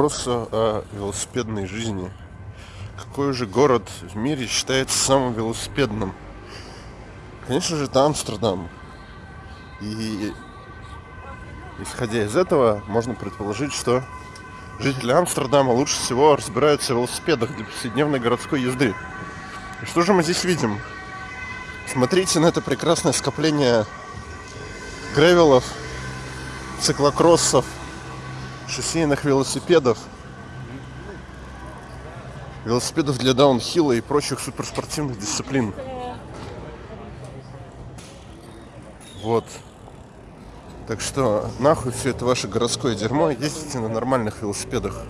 вопросу о велосипедной жизни. Какой же город в мире считается самым велосипедным? Конечно же, это Амстердам. И исходя из этого, можно предположить, что жители Амстердама лучше всего разбираются в велосипедах для повседневной городской езды. И что же мы здесь видим? Смотрите на это прекрасное скопление гревелов, циклокроссов, шоссейных велосипедов, велосипедов для даунхилла и прочих суперспортивных дисциплин. Вот. Так что нахуй все это ваше городское дерьмо, ездите на нормальных велосипедах.